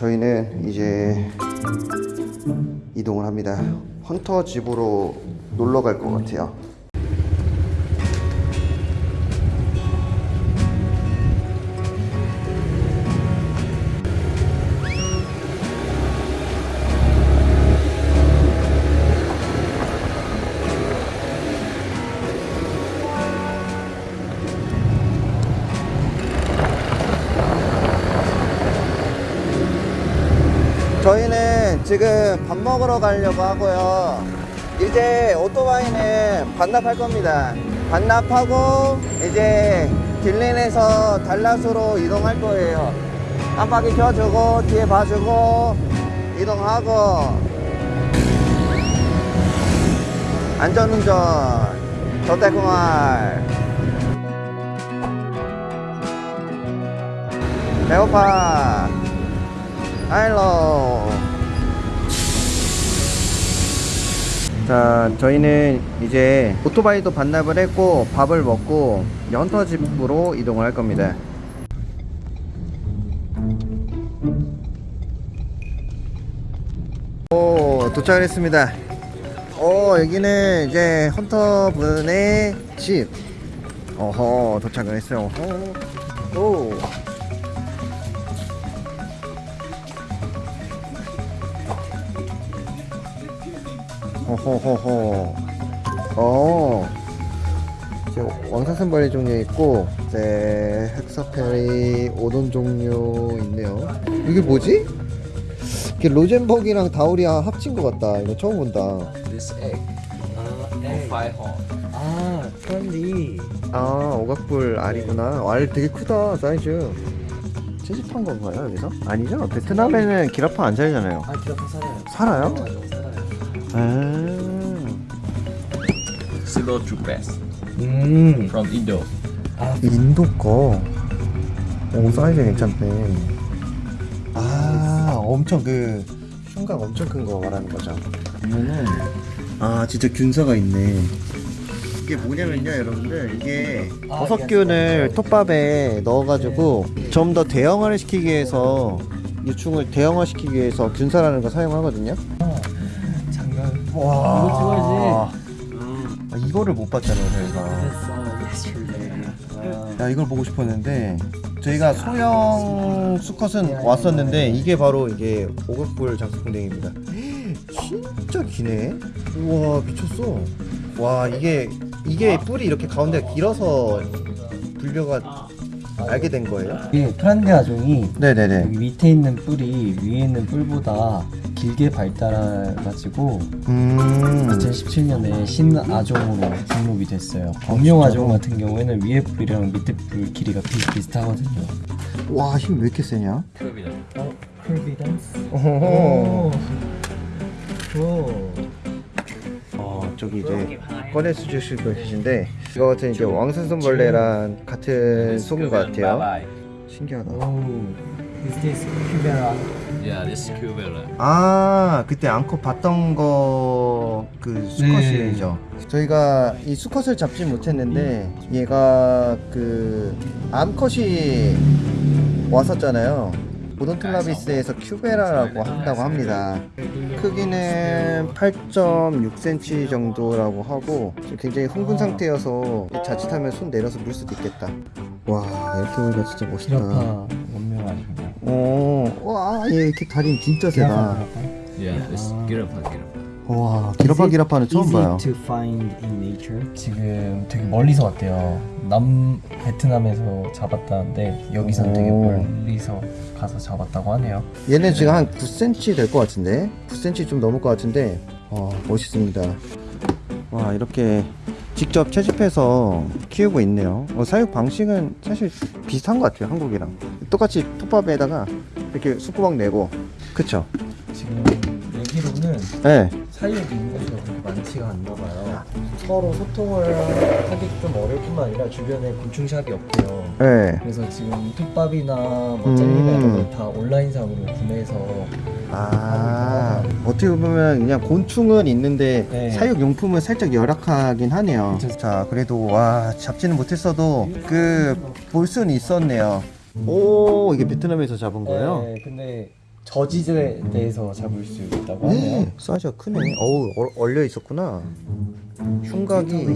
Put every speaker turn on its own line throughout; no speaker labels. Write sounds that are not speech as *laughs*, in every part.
저희는 이제 이동을 합니다. 헌터 집으로 놀러 갈 것 같아요. 지금 밥 먹으러 가려고 하고요. 이제 오토바이는 반납할 겁니다. 반납하고 이제 딜린에서 달랏으로 이동할 거예요. 깜빡이 켜주고 뒤에 봐주고 이동하고 안전운전 저대공활 배고파 할로 자 저희는 이제 오토바이도 반납을 했고 밥을 먹고 연터 집으로 이동을 할 겁니다. 오 도착을 했습니다. 오 여기는 이제 헌터 분의 집. 어허 도착을 했어요. 어허. 오 호호호호 어 이제 왕사슴벌레 종류 있고 이제 헥서페리 오돈 종류 있네요 이게 뭐지? 이게 로젠버기랑 다우리아 합친 것 같다 이거 처음 본다
This egg horn.
아, 프렌디.
아 오각뿔 알이구나 알 되게 크다 사이즈 채집한 건가요 여기서? 아니죠 베트남에는 기라파 안 살잖아요
아, 기라파 살아요.
살아요?
아
Xylotrupes
음.
from Indo.
아,
인도 거. 오 사이즈 괜찮네. 아 엄청 그 흉각 엄청 큰 거 말하는 거죠. 보면은 아 진짜 균사가 있네. 이게 뭐냐면요 여러분들 이게
아,
버섯균을 톱밥에 넣어가지고 좀 더 대형화를 시키기 위해서 유충을 대형화 시키기 위해서 균사라는 걸 사용하거든요. 와.
이거 찍어야지.
아, 이거를 못 봤잖아요 저희가.
아,
야 이걸 보고 싶었는데 저희가 소형 수컷은 왔었는데 이게 바로 이게 오각불 장수풍뎅입니다. *gasps* 진짜 기네. 우와 미쳤어. 와 이게 이게 뿔이 이렇게 가운데가 길어서 분류가 알게 된 거예요?
이게 프란데 아종이
네네네.
여기 밑에 있는 뿔이 위에 있는 뿔보다 길게 발달해가지고
음
2017년에 신아종으로 등록이 됐어요. 공룡 아종 같은 경우에는 위에 뿔이랑 밑에 뿔 길이가 비슷비슷하거든요.
와 힘 왜 이렇게 세냐?
Curvy.
어, 컬비던스.
어허허.
오.
어 저기 이제 꺼내서 주실 계신데 이거 같은 이제 왕사슴벌레랑 같은 속인 것 같아요 신기하다
오. Is this Cubera?
Yeah, this is Cubella.
아 그때 암컷 봤던 거 그 수컷이죠. 저희가 이 수컷을 잡지 못했는데 얘가 그 암컷이 왔었잖아요. 오돈틀라비스에서 큐베라라고 한다고 합니다. 크기는 8.6cm 정도라고 하고 굉장히 흥분 상태여서 자칫하면 손 내려서 물 수도 있겠다. 와 이렇게 보니까 진짜 멋있다.
원명 아니고.
어, 와, 얘 이렇게 다리는 진짜 세다.
Yeah, Giraffa.
와, 기라파 기라파는 처음 봐요.
to find in nature. 지금 되게 멀리서 왔대요. 남 베트남에서 잡았다는데 여기선 되게
오.
멀리서 가서 잡았다고 하네요.
얘는 지금 한 9cm 될 것 같은데, 9cm 좀 넘을 것 같은데, 와, 멋있습니다. 와, 이렇게 직접 채집해서 키우고 있네요. 어, 사육 방식은 사실 비슷한 것 같아요, 한국이랑. 똑같이 톱밥에다가 이렇게 숯구멍 내고, 그쵸?
지금 얘기로는
네.
사이에 인구수가 그렇게 많지가 않나 봐요. 서로 소통을 하기 좀 어려울 뿐만 아니라 주변에 곤충샵이 없대요.
네.
그래서 지금 톱밥이나 뭐
음.
젤리나 이런 걸다 온라인상으로 구매해서
아, 어떻게 보면 그냥 곤충은 있는데
네.
사육 용품은 살짝 열악하긴 하네요.
그쵸.
자, 그래도 와 잡지는 못했어도 그 볼 수는 있었네요. 오, 이게 베트남에서 잡은 거예요?
네, 근데 저지에 대해서 잡을 수 있다고 하네요.
네, 사이즈가 크네. 어우 얼- 얼려 있었구나. 흉각이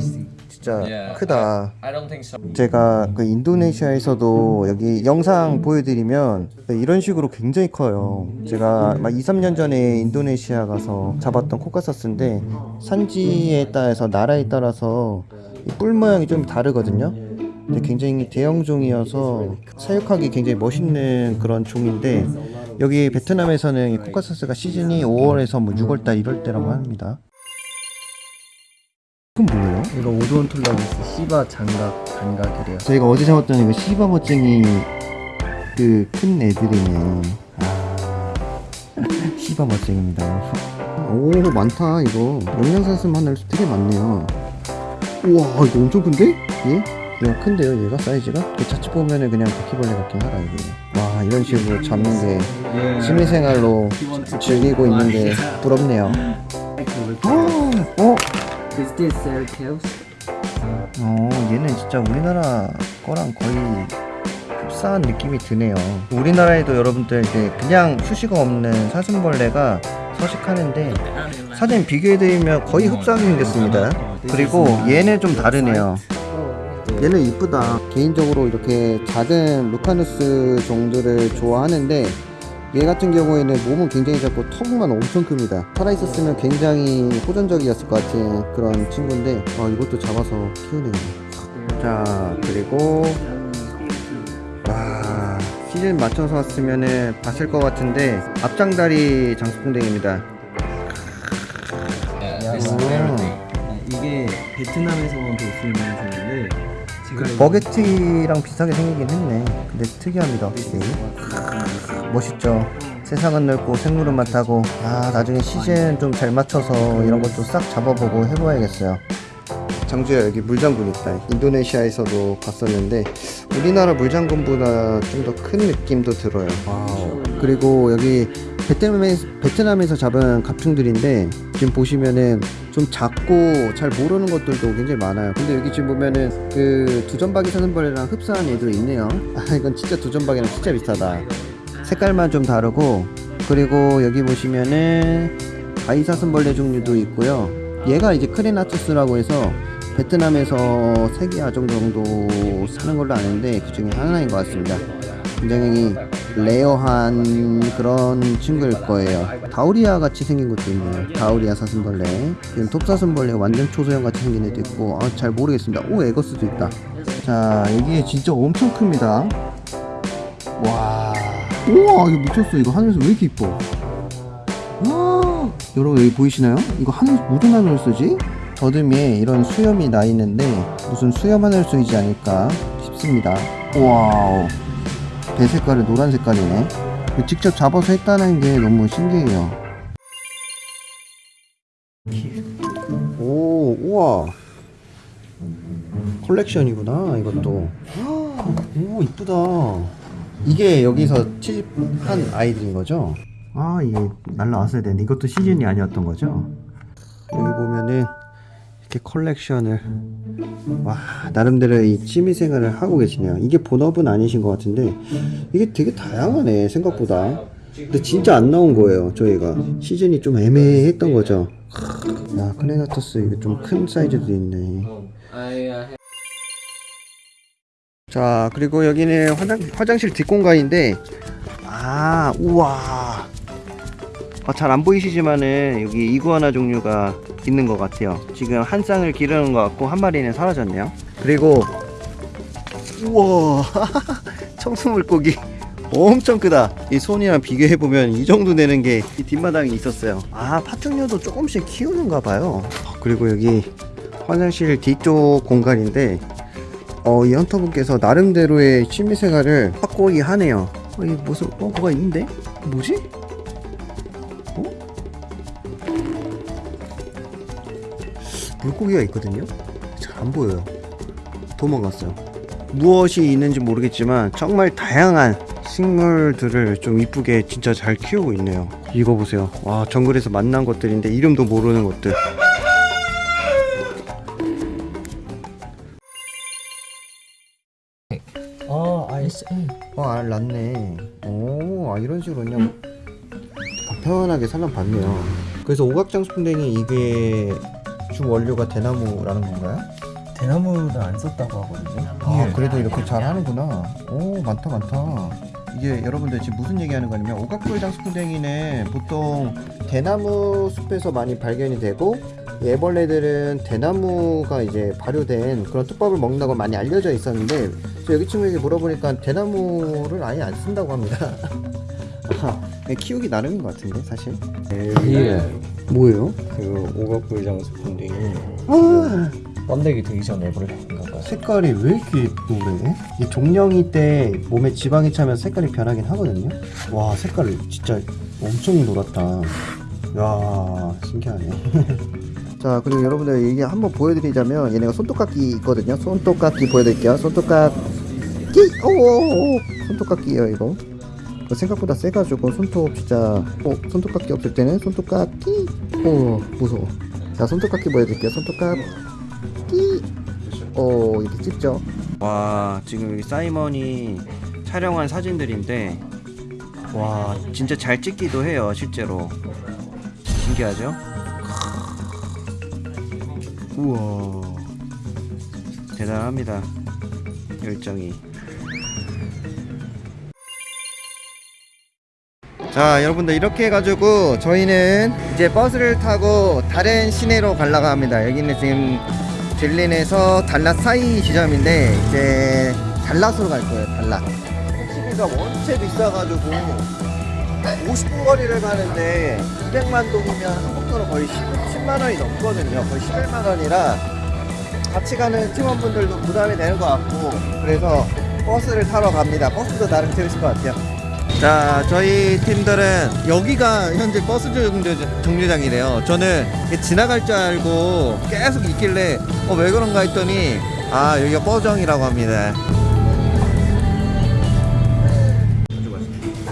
진짜
Yeah,
크다.
I don't think so.
제가 그 인도네시아에서도 여기 영상 보여드리면 이런 식으로 굉장히 커요. 제가 막 2, 3년 전에 인도네시아 가서 잡았던 코카사스인데 산지에 따라서 나라에 따라서 이뿔 모양이 좀 다르거든요. 근데 굉장히 대형 종이어서 사육하기 굉장히 멋있는 그런 종인데 여기 베트남에서는 이 코카사스가 시즌이 5월에서 뭐 6월달 이럴 때라고 합니다. 그건 뭐예요?
이거 오도온톨라기스 시바 장갑 단각이래요.
저희가 어제 잡았던 이거 시바 멋쟁이 그 큰 애들이네. 아, *laughs* 시바 멋쟁입니다. 오 많다 이거 영양사슴 하늘 되게 많네요. 우와 이거 엄청 큰데? 얘? 얘가 큰데요 얘가 사이즈가? 그 자칫 보면은 그냥 바퀴벌레 같긴 하다 이거. 와 이런 식으로 잡는 게 취미생활로 즐기고 있는 게 부럽네요. 어? 어?
Is this their tails?
어, 얘는 진짜 우리나라 거랑 거의 흡사한 느낌이 드네요. 우리나라에도 여러분들 이제 그냥 수시가 없는 사슴벌레가 서식하는데 사진 비교해드리면 거의 흡사하게 생겼습니다. 그리고 얘는 좀 다르네요. 얘는 이쁘다. 개인적으로 이렇게 작은 루카누스 종들을 좋아하는데 얘 같은 경우에는 몸은 굉장히 작고 턱만 엄청 큽니다. 살아있었으면 굉장히 호전적이었을 것 같은 그런 친구인데 아, 이것도 잡아서 키우네요. 자 그리고 와 시즌 맞춰서 왔으면은 봤을 것 같은데 앞장다리 장수풍뎅입니다.
Very big.
이게 베트남에서만 볼 수 있는 종인데
그 버게티랑 비슷하게 생기긴 했네. 근데 특이합니다 확실히. 멋있죠. 세상은 넓고 생물은 많다고. 아 나중에 시즌 좀 잘 맞춰서 이런 것도 싹 잡아보고 해봐야겠어요. 장주야 여기 물장군 있다. 인도네시아에서도 봤었는데 우리나라 물장군보다 좀 더 큰 느낌도 들어요. 와우. 그리고 여기 베트남에, 베트남에서 잡은 갑충들인데 지금 보시면은 좀 작고 잘 모르는 것들도 굉장히 많아요. 근데 여기 지금 보면은 그 두점박이 사슴벌레랑 흡사한 애들이 있네요. *laughs* 아 이건 진짜 두점박이랑 진짜 비슷하다. 색깔만 좀 다르고 그리고 여기 보시면은 바이사슴벌레 종류도 있고요. 얘가 이제 크레나투스라고 해서 베트남에서 세개 아종 정도 사는 걸로 아는데 그 중에 하나인 것 같습니다. 굉장히 rare한 그런 친구일 거예요. 다우리아 같이 생긴 것도 있네요. 다우리아 사슴벌레. 이건 톱사슴벌레가 완전 초소형 같이 생긴 애도 있고, 아, 잘 모르겠습니다. 오, 에거스도 있다. 자, 여기에 진짜 엄청 큽니다. 와. 우와, 이거 미쳤어. 이거 하늘소 왜 이렇게 이뻐? 와, 여러분 여기 보이시나요? 이거 하늘 무슨 하늘소지? 더듬이에 이런 수염이 나 있는데 무슨 수염하늘소이지 않을까 싶습니다. 와우. 배 색깔이 노란 색깔이네. 직접 잡아서 했다는 게 너무 신기해요. 오, 우와. 컬렉션이구나, 이것도. 오, 이쁘다. 이게 여기서 취집한 아이들인 거죠? 아, 이게 날라왔어야 되는데 이것도 시즌이 아니었던 거죠? 여기 보면은 이렇게 컬렉션을. 와 나름대로 이 취미생활을 하고 계시네요. 이게 본업은 아니신 것 같은데 이게 되게 다양하네 생각보다. 근데 진짜 안 나온 거예요 저희가. 시즌이 좀 애매했던 거죠. 야 클레나토스 이게 좀큰 사이즈도 있네. 자 그리고 여기는 화장, 화장실 뒷공간인데 아 우와 아, 잘안 보이시지만은 여기 이구아나 종류가 있는 것 같아요 지금 한 쌍을 기르는 것 같고 한 마리는 사라졌네요 그리고 우와 *laughs* 청수물고기 엄청 크다 이 손이랑 비교해보면 이 정도 되는 게 이 뒷마당에 있었어요 아 파충류도 조금씩 키우는가 봐요 그리고 여기 화장실 뒤쪽 공간인데 어, 이 헌터분께서 나름대로의 취미생활을 확고히 하네요. 어, 이 무슨, 어, 뭐가 있는데? 뭐지? 물고기가 있거든요? 잘 안 보여요. 도망갔어요. 무엇이 있는지 모르겠지만 정말 다양한 식물들을 좀 이쁘게 진짜 잘 키우고 있네요. 이거 보세요. 와, 정글에서 만난 것들인데 이름도 모르는 것들.
아, ISA.
어, 알 났네. 오, 아, 이런 식으로 그냥 편하게 살랑봤네요 그래서 오각장 스푼댕이 이게 주 원료가 대나무라는 건가요?
대나무는 안 썼다고 하거든요.
아
예.
그래도 이렇게 잘 하는구나 오 많다 많다 이게 여러분들 지금 무슨 얘기하는 거냐면 오각불장 스푼댕이는 보통 대나무 숲에서 많이 발견이 되고 이 애벌레들은 대나무가 이제 발효된 그런 뚝밥을 먹는다고 많이 알려져 있었는데 저 여기 친구에게 물어보니까 대나무를 아예 안 쓴다고 합니다 *laughs* 아, 키우기 나름인 것 같은데 사실
예.
뭐예요?
그 오각불장 스푼딩이
아
번데기 되기 전에 애벌레인가 봐요.
색깔이 왜 이렇게 노래? 이 종령이 때 몸에 지방이 차면 색깔이 변하긴 하거든요. 와 색깔 진짜 엄청 노랗다. 야 신기하네. *laughs* 자 그리고 여러분들 이게 한번 보여드리자면 얘네가 손톱깎이 있거든요. 손톱깎이 보여드릴게요. 손톱깎이 오 손톱깎이에요 이거. 이거 생각보다 세가지고 손톱 진짜 어 손톱깎이 없을 때는 손톱깎이 오 무서워. 자 손톱깎이 보여드릴게요. 손톱깎이 어 이렇게 찍죠. 와 지금 여기 사이먼이 촬영한 사진들인데 와 진짜 잘 찍기도 해요 실제로 신기하죠? 우와 대단합니다 열정이 자 여러분들 이렇게 해가지고 저희는 이제 버스를 타고 다른 시내로 가려고 합니다. 여기는 지금 딜린에서 달랏 사이 지점인데 이제 달랏으로 갈 거예요 달랏. 택시비가 원체 비싸가지고 50분 거리를 가는데 200만 동이면 한국도로 거의 10, 10만 원이 넘거든요. 거의 11만 원이라 같이 가는 팀원분들도 부담이 되는 것 같고 그래서 버스를 타러 갑니다. 버스도 나름 재밌을 것 같아요 자 저희 팀들은 여기가 현재 버스 정류, 정류장이래요. 저는 지나갈 줄 알고 계속 있길래 어 왜 그런가 했더니 아 여기가 버정이라고 합니다.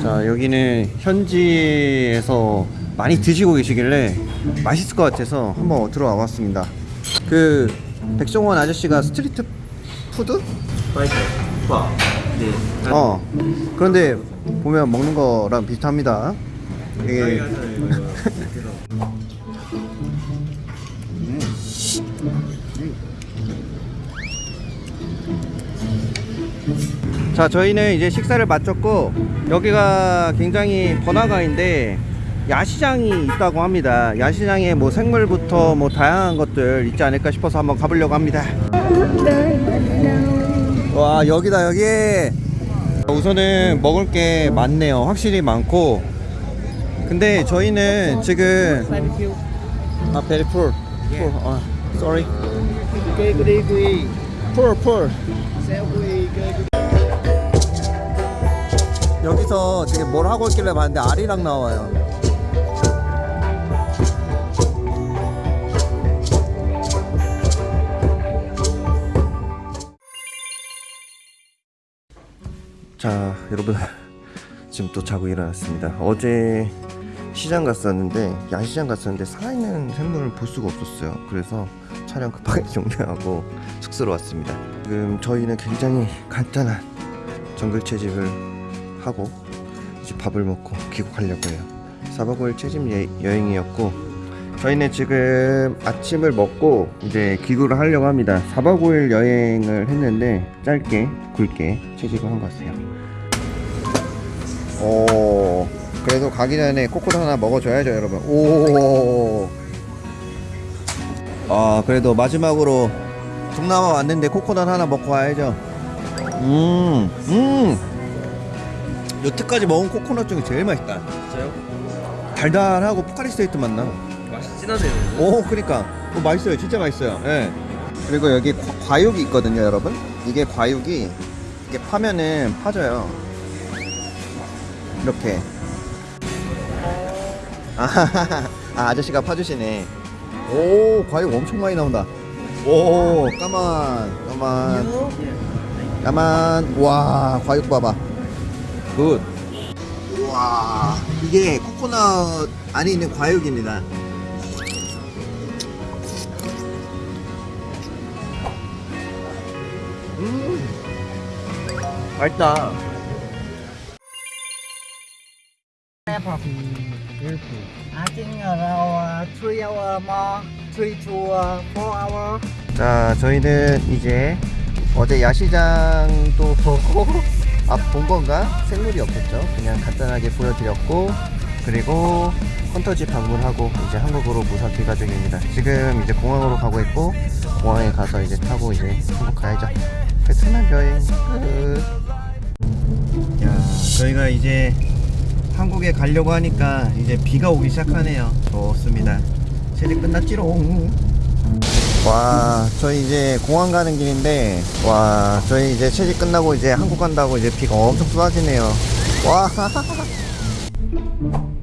자 여기는 현지에서 많이 드시고 계시길래 맛있을 것 같아서 한번 들어와 봤습니다. 그 백종원 아저씨가 street food? 어. 그런데 보면 먹는 거랑 비슷합니다. 이게 자 저희는 이제 식사를 마쳤고 여기가 굉장히 번화가인데 야시장이 있다고 합니다. 야시장에 뭐 생물부터 뭐 다양한 것들 있지 않을까 싶어서 한번 가보려고 합니다 와 여기다 여기. 우선은 먹을 게 많네요. 확실히 많고. 근데 저희는 지금 아 very full. Full. 아 sorry. Full full. 여기서 지금 뭘 하고 있길래 봤는데 알이랑 나와요 자 여러분. *laughs* 지금 또 자고 일어났습니다. 어제 시장 갔었는데 야시장 갔었는데 살아있는 생물을 볼 수가 없었어요. 그래서 촬영 급하게 *laughs* 종료하고 숙소로 왔습니다. 지금 저희는 굉장히 간단한 정글 채집을 하고 이제 밥을 먹고 귀국하려고 해요. 4박 5일 채집 예- 여행이었고 저희는 지금 아침을 먹고 이제 귀국을 하려고 합니다 4박 5일 여행을 했는데 짧게 굵게 채집을 한 것 같아요 오 그래도 가기 전에 코코넛 하나 먹어줘야죠 여러분 오. 아 그래도 마지막으로 동남아 왔는데 코코넛 하나 먹고 와야죠 음 음. 여태까지 먹은 코코넛 중에 제일 맛있다
진짜요?
달달하고 포카리 스웨트 맛 나
맛이 진하네요.
오 그니까. 어, 맛있어요. 진짜 맛있어요. 예. 그리고 여기 과- 과육이 있거든요 여러분. 이게 과육이 이게 파면은 파져요. 이렇게. 아하하하. *laughs* 아 아저씨가 파주시네. 오 과육 엄청 많이 나온다. 오 cảm ơn cảm ơn. Cảm ơn. 와 과육 봐봐. good. 우와 이게 코코넛 안에 있는 과육입니다 맛있다. 자, 저희는 이제 어제 야시장도 *laughs* 보고 아, 본 건가? 생물이 없었죠. 그냥 간단하게 보여드렸고 그리고 헌터지 방문하고 이제 한국으로 무사 귀가 중입니다. 지금 이제 공항으로 가고 있고 공항에 가서 이제 타고 이제 한국 가야죠. 베트남 여행 끝. 야, 저희가 이제 한국에 가려고 하니까 이제 비가 오기 시작하네요. 좋습니다. 세례 끝났지롱. 와, 저희 이제 공항 가는 길인데, 와, 저희 이제 체직 끝나고 이제 한국 간다고 이제 비가 엄청 쏟아지네요. 와. *laughs*